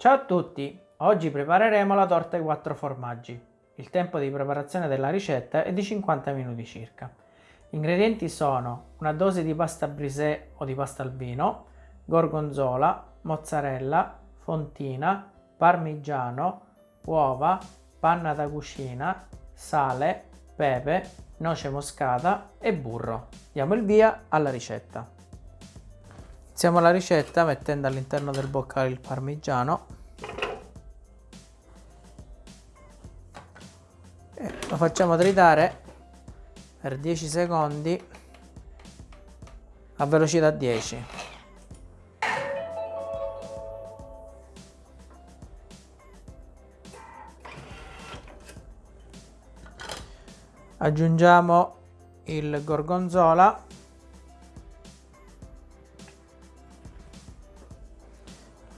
Ciao a tutti! Oggi prepareremo la torta ai quattro formaggi. Il tempo di preparazione della ricetta è di 50 minuti circa. Gli ingredienti sono una dose di pasta brisée o di pasta al vino, gorgonzola, mozzarella, fontina, parmigiano, uova, panna da cucina, sale, pepe, noce moscata e burro. Diamo il via alla ricetta. Iniziamo la ricetta mettendo all'interno del boccale il parmigiano lo facciamo tritare per 10 secondi a velocità 10 aggiungiamo il gorgonzola.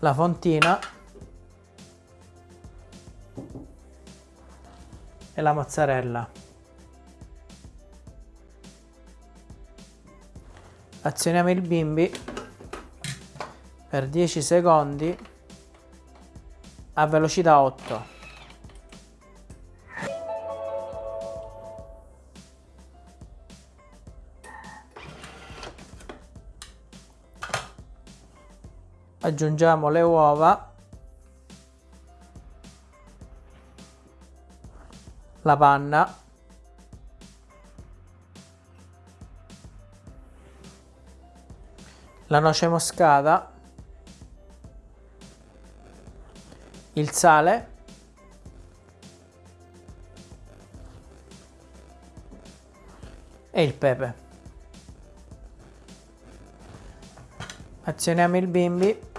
La fontina e la mozzarella. Azioniamo il bimbi. Per 10 secondi. A velocità 8 aggiungiamo le uova la panna. La noce moscata. Il sale. E il pepe. Azioniamo il bimbi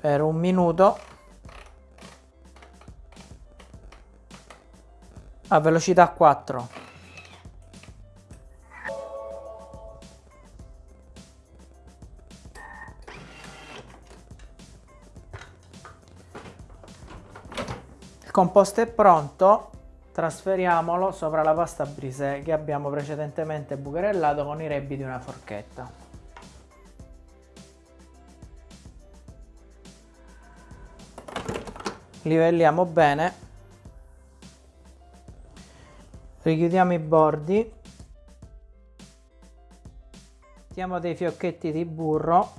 per un minuto a velocità 4 il composto è pronto. Trasferiamolo sopra la pasta brisée che abbiamo precedentemente bucherellato con i rebbi di una forchetta. Livelliamo bene richiudiamo i bordi. Mettiamo dei fiocchetti di burro.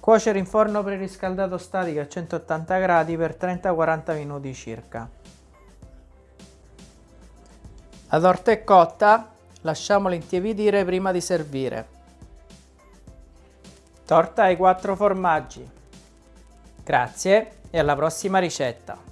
Cuocere in forno preriscaldato statico a 180 gradi per 30-40 minuti circa. La torta è cotta lasciamola intiepidire prima di servire. Torta ai quattro formaggi. Grazie e alla prossima ricetta.